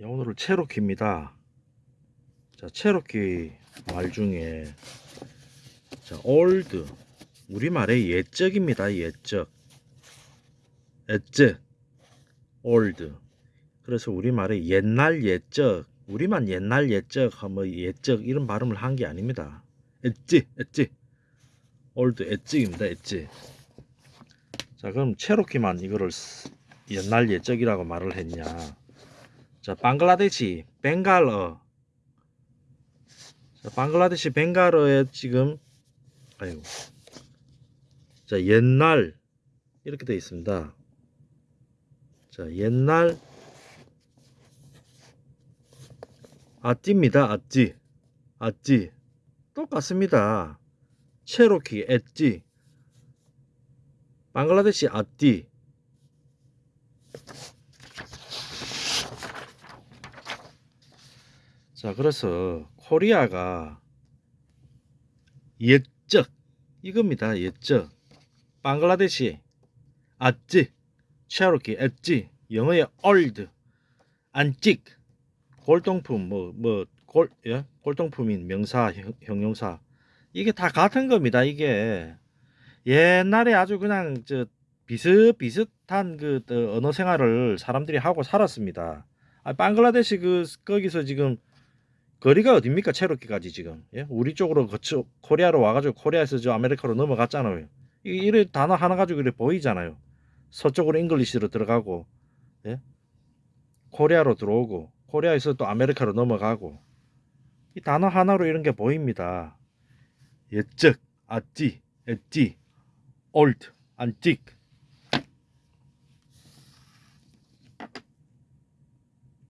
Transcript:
예, 오늘은 체로키입니다. 자, 체로키 말 중에 자, 올드 우리말의 옛적입니다. 옛적. 옛적. 올드. 그래서 우리말의 옛날 옛적. 우리만 옛날 옛적 하면 옛적 이런 발음을 한 게 아닙니다. 엣지, 엣지. 올드 엣지입니다. 엣지. 자, 그럼 체로키만 이거를 쓰- 옛날 옛적이라고 말을 했냐? 자, 방글라데시 벵갈어. 자, 방글라데시 벵갈어에 지금 아이고. 자, 옛날 이렇게 되어 있습니다. 자, 옛날 아찌입니다. 아찌. 아찌. 똑같습니다. 체로키 엣지. 방글라데시 아띠. 자, 그래서 코리아가 옛적 이겁니다. 옛적. 방글라데시 아찌, 체로키 엣지, 영어의 old, 안찍, 골동품 뭐 뭐 골 예? 골동품인 명사 형, 형용사 이게 다 같은 겁니다. 이게 옛날에 아주 그냥 저 비슷비슷한 그 어, 언어 생활을 사람들이 하고 살았습니다. 아, 방글라데시 그 거기서 지금 거리가 어딥니까 체로키까지 지금 예? 우리 쪽으로 거쳐 코리아로 와가지고 코리아에서 저 아메리카로 넘어갔잖아요. 이 이런 단어 하나 가지고 이렇게 보이잖아요. 서쪽으로 English로 들어가고 예? 코리아로 들어오고 코리아에서 또 아메리카로 넘어가고 이 단어 하나로 이런 게 보입니다. 옛적, 아찌, 엣지, 올드, 안틱